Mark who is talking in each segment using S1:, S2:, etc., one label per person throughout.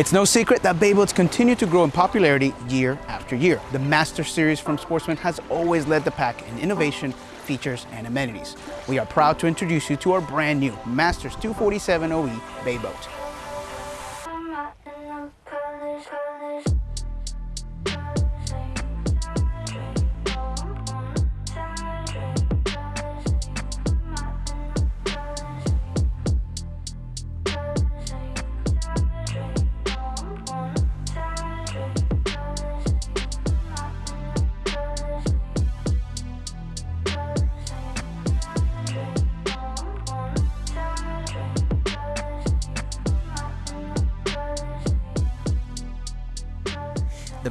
S1: It's no secret that Bayboats continue to grow in popularity year after year. The Master Series from Sportsman has always led the pack in innovation, features, and amenities. We are proud to introduce you to our brand new Masters 247 OE Bayboat.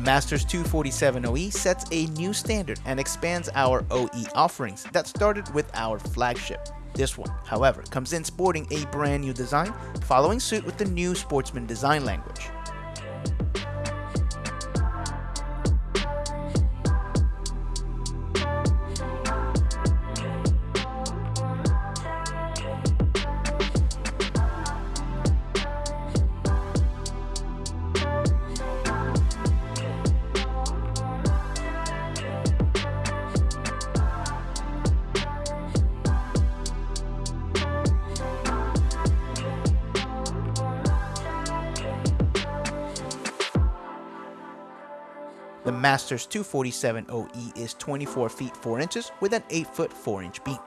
S1: Masters 247 OE sets a new standard and expands our OE offerings that started with our flagship. This one, however, comes in sporting a brand new design, following suit with the new Sportsman design language. The Masters 247 OE is 24 feet 4 inches with an 8 foot 4 inch beam.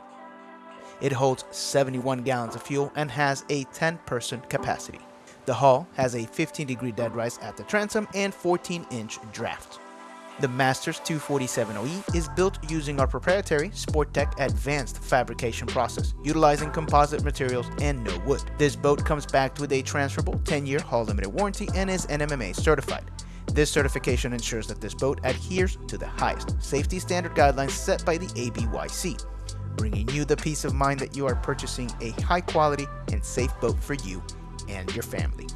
S1: It holds 71 gallons of fuel and has a 10 person capacity. The hull has a 15 degree dead rise at the transom and 14 inch draft. The Masters 247 OE is built using our proprietary Sporttech advanced fabrication process, utilizing composite materials and no wood. This boat comes backed with a transferable 10-year hull limited warranty and is NMMA certified. This certification ensures that this boat adheres to the highest safety standard guidelines set by the ABYC, bringing you the peace of mind that you are purchasing a high quality and safe boat for you and your family.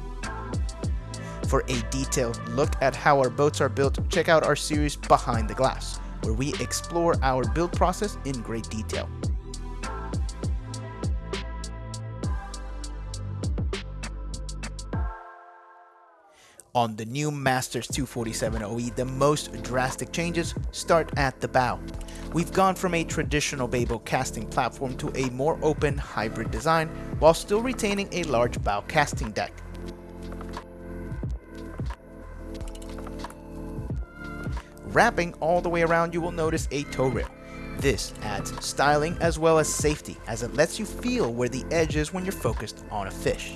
S1: For a detailed look at how our boats are built, check out our series Behind the Glass, where we explore our build process in great detail. On the new Masters 247 OE, the most drastic changes start at the bow. We've gone from a traditional Bayboat casting platform to a more open hybrid design while still retaining a large bow casting deck. Wrapping all the way around you will notice a tow rail. This adds styling as well as safety as it lets you feel where the edge is when you're focused on a fish.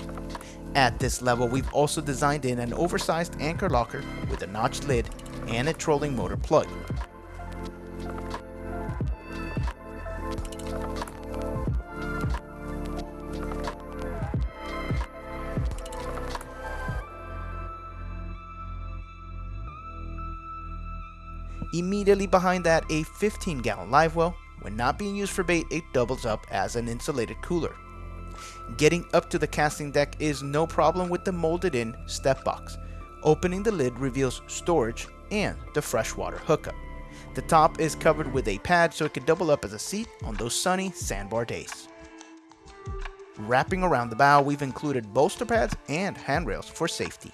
S1: At this level, we've also designed in an oversized anchor locker with a notched lid and a trolling motor plug. Immediately behind that, a 15 gallon live well. When not being used for bait, it doubles up as an insulated cooler. Getting up to the casting deck is no problem with the molded in step box. Opening the lid reveals storage and the freshwater hookup. The top is covered with a pad so it can double up as a seat on those sunny sandbar days. Wrapping around the bow, we've included bolster pads and handrails for safety.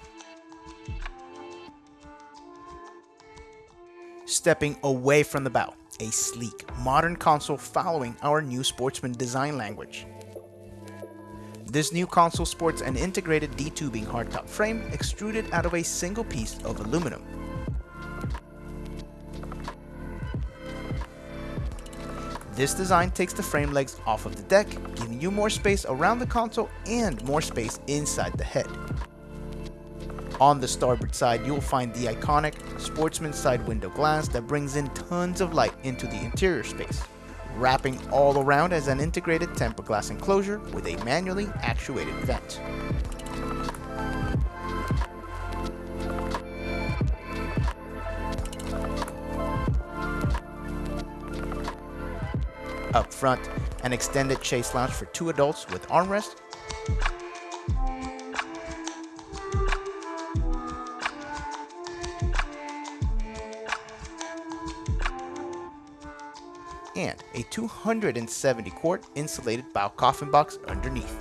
S1: Stepping away from the bow, a sleek, modern console following our new Sportsman design language. This new console sports an integrated D-tubing hardtop frame extruded out of a single piece of aluminum. This design takes the frame legs off of the deck, giving you more space around the console and more space inside the head. On the starboard side, you'll find the iconic Sportsman side window glass that brings in tons of light into the interior space wrapping all around as an integrated tempered glass enclosure with a manually actuated vent. Up front, an extended chase lounge for two adults with armrest and a 270 quart insulated bow coffin box underneath.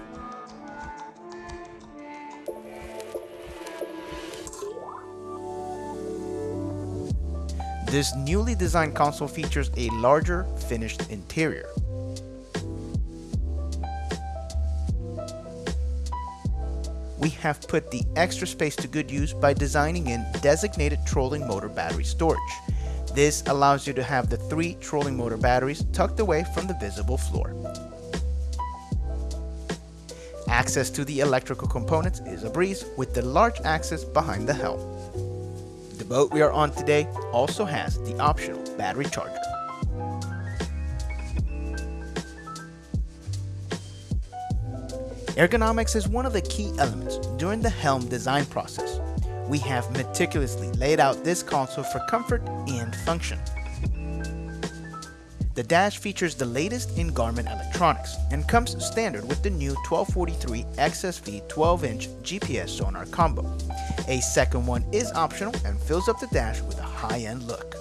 S1: This newly designed console features a larger finished interior. We have put the extra space to good use by designing in designated trolling motor battery storage this allows you to have the three trolling motor batteries tucked away from the visible floor. Access to the electrical components is a breeze with the large axis behind the helm. The boat we are on today also has the optional battery charger. Ergonomics is one of the key elements during the helm design process. We have meticulously laid out this console for comfort and function. The dash features the latest in Garmin electronics and comes standard with the new 1243 XSV 12-inch GPS sonar combo. A second one is optional and fills up the dash with a high-end look.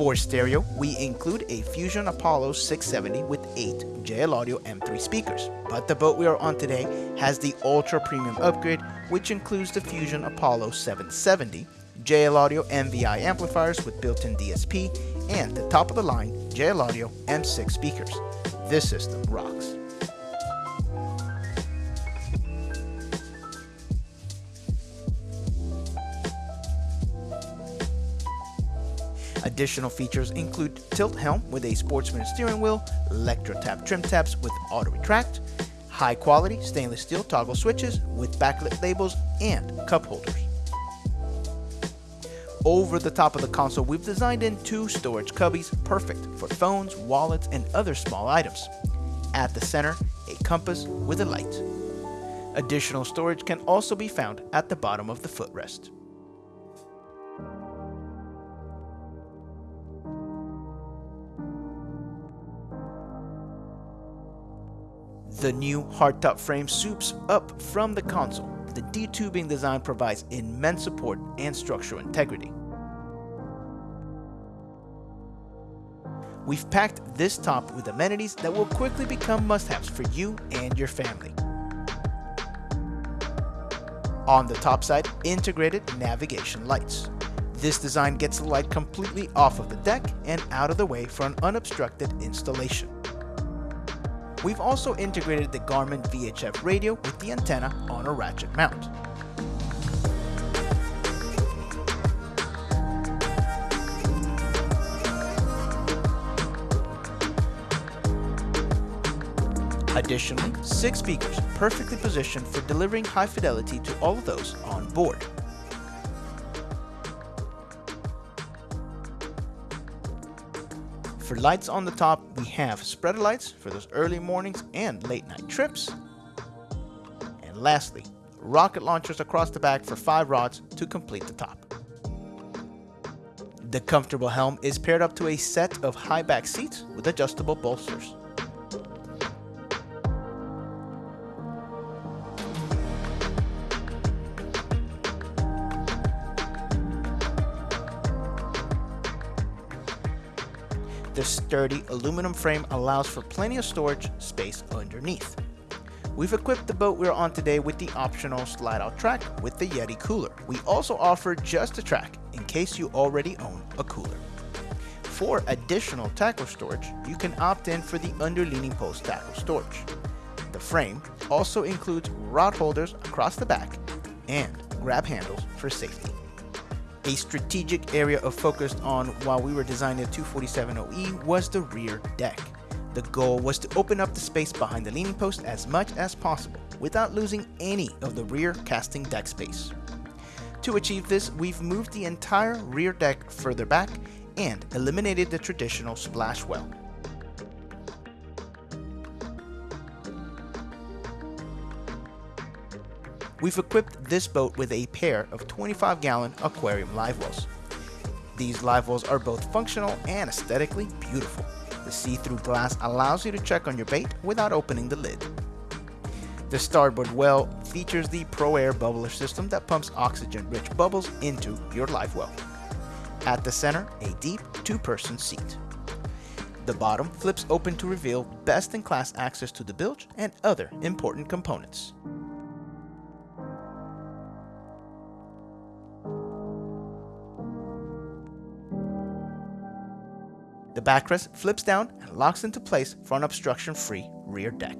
S1: For stereo, we include a Fusion Apollo 670 with 8 JL Audio M3 speakers, but the boat we are on today has the ultra premium upgrade which includes the Fusion Apollo 770, JL Audio MVI amplifiers with built-in DSP, and the top of the line JL Audio M6 speakers. This system rocks. Additional features include tilt helm with a sportsman steering wheel, Electro-Tap trim tabs with auto retract, high quality stainless steel toggle switches with backlit labels and cup holders. Over the top of the console, we've designed in two storage cubbies perfect for phones, wallets, and other small items. At the center, a compass with a light. Additional storage can also be found at the bottom of the footrest. The new hardtop frame swoops up from the console. The D-tubing design provides immense support and structural integrity. We've packed this top with amenities that will quickly become must-haves for you and your family. On the top side, integrated navigation lights. This design gets the light completely off of the deck and out of the way for an unobstructed installation. We've also integrated the Garmin VHF radio with the antenna on a ratchet mount. Additionally, six speakers perfectly positioned for delivering high fidelity to all of those on board. For lights on the top, we have spreader lights for those early mornings and late night trips. And lastly, rocket launchers across the back for 5 rods to complete the top. The comfortable helm is paired up to a set of high back seats with adjustable bolsters. The sturdy aluminum frame allows for plenty of storage space underneath. We've equipped the boat we're on today with the optional slide-out track with the Yeti cooler. We also offer just a track in case you already own a cooler. For additional tackle storage, you can opt in for the underleaning post tackle storage. The frame also includes rod holders across the back and grab handles for safety. A strategic area of focus on while we were designing the 247OE was the rear deck. The goal was to open up the space behind the leaning post as much as possible without losing any of the rear casting deck space. To achieve this, we've moved the entire rear deck further back and eliminated the traditional splash well. We've equipped this boat with a pair of 25 gallon aquarium live wells. These live wells are both functional and aesthetically beautiful. The see-through glass allows you to check on your bait without opening the lid. The starboard well features the ProAir bubbler system that pumps oxygen-rich bubbles into your live well. At the center, a deep two-person seat. The bottom flips open to reveal best-in-class access to the bilge and other important components. The backrest flips down and locks into place for an obstruction-free rear deck.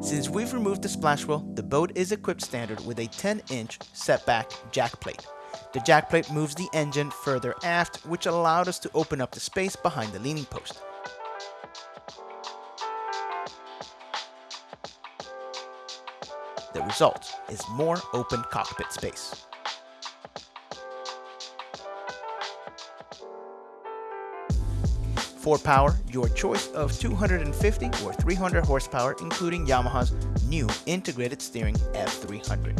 S1: Since we've removed the splash well, the boat is equipped standard with a 10-inch setback jack plate. The jack plate moves the engine further aft, which allowed us to open up the space behind the leaning post. Result is more open cockpit space. For power, your choice of 250 or 300 horsepower including Yamaha's new integrated steering F300.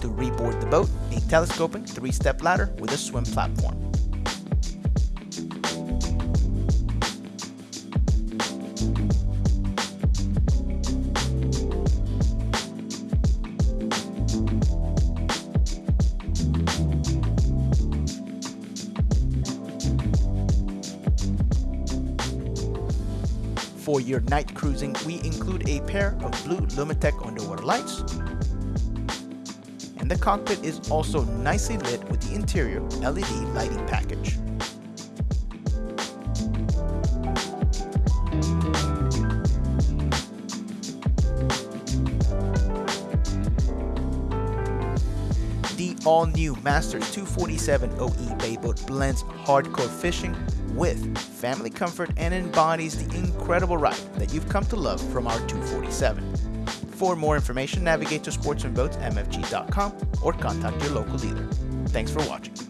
S1: To reboard the boat, telescoping three-step ladder with a swim platform. For your night cruising, we include a pair of blue Lumitec underwater lights, and the cockpit is also nicely lit with the interior LED lighting package. The all-new Masters 247 OE Bayboat blends hardcore fishing with family comfort and embodies the incredible ride that you've come to love from our 247. For more information, navigate to sportsmanboatsmfg.com or contact your local dealer. Thanks for watching.